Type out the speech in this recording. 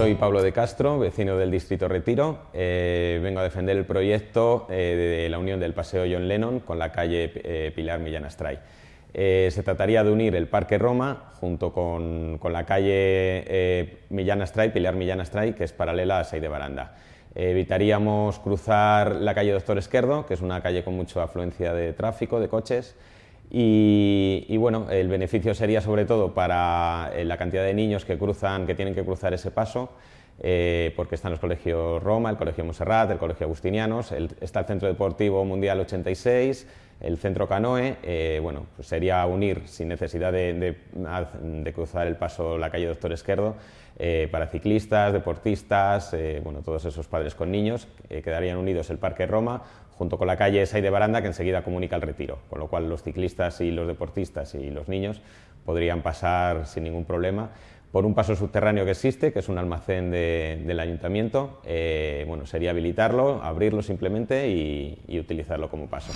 Soy Pablo de Castro, vecino del Distrito Retiro. Eh, vengo a defender el proyecto eh, de la unión del Paseo John Lennon con la calle eh, Pilar Millán Astray. se trataría de unir el Parque Roma junto con, la calle Millán Astray, Pilar Millán Astray, que es paralela a Sey de Baranda. evitaríamos cruzar la calle Doctor Esquerdo, que es una calle con mucha afluencia de tráfico, de coches, y, bueno, el beneficio sería sobre todo para eh, la cantidad de niños que cruzan, que tienen que cruzar ese paso, eh, porque están los colegios Roma, el colegio Monserrat, el colegio Agustinianos, está el Centro Deportivo Mundial 86, el Centro Canoe, eh, bueno, pues sería unir sin necesidad de, cruzar el paso la calle Doctor Esquerdo para ciclistas, deportistas, bueno, todos esos padres con niños, quedarían unidos el Parque Roma junto con la calle Say de Baranda, que enseguida comunica el retiro, con lo cual los ciclistas y los deportistas y los niños podrían pasar sin ningún problema por un paso subterráneo que existe, que es un almacén del ayuntamiento. Eh, bueno, sería habilitarlo, abrirlo simplemente y utilizarlo como paso.